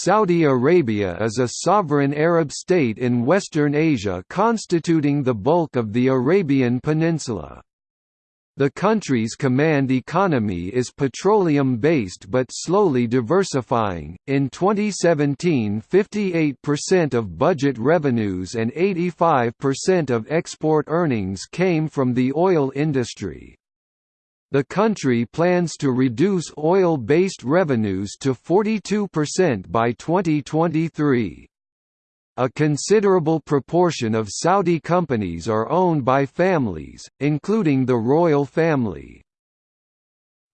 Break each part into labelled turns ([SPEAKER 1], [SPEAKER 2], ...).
[SPEAKER 1] Saudi Arabia is a sovereign Arab state in Western Asia constituting the bulk of the Arabian Peninsula. The country's command economy is petroleum-based but slowly diversifying. In 2017, 58% of budget revenues and 85% of export earnings came from the oil industry. The country plans to reduce oil-based revenues to 42% by 2023. A considerable proportion of Saudi companies are owned by families, including the royal family.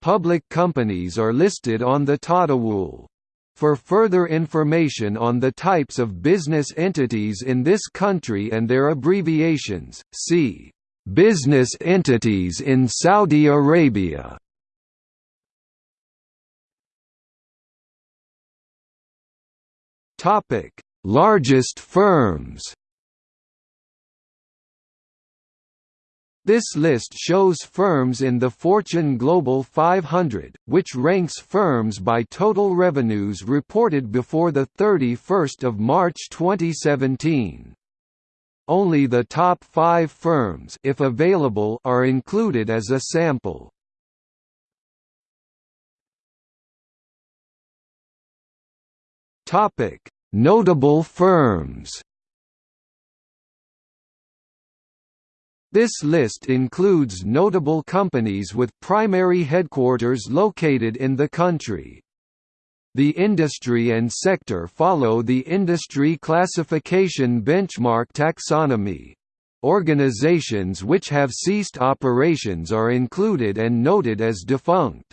[SPEAKER 1] Public companies are listed on the Tadawul. For further information on the types of business entities in this country and their abbreviations, see Business entities in Saudi Arabia Largest firms. This list shows firms in the Fortune Global 500, which ranks firms by total revenues reported before the 31 March 2017. Only the top five firms if available, are included as a sample. Notable firms This list includes notable companies with primary headquarters located in the country. The industry and sector follow the industry classification benchmark taxonomy. Organizations which have ceased operations are included and noted as defunct.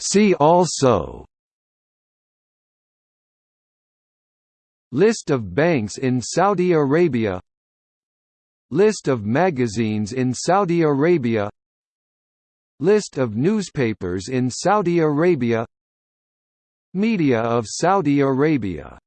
[SPEAKER 1] See also List of banks in Saudi Arabia List of magazines in Saudi Arabia List of newspapers in Saudi Arabia. Media of Saudi Arabia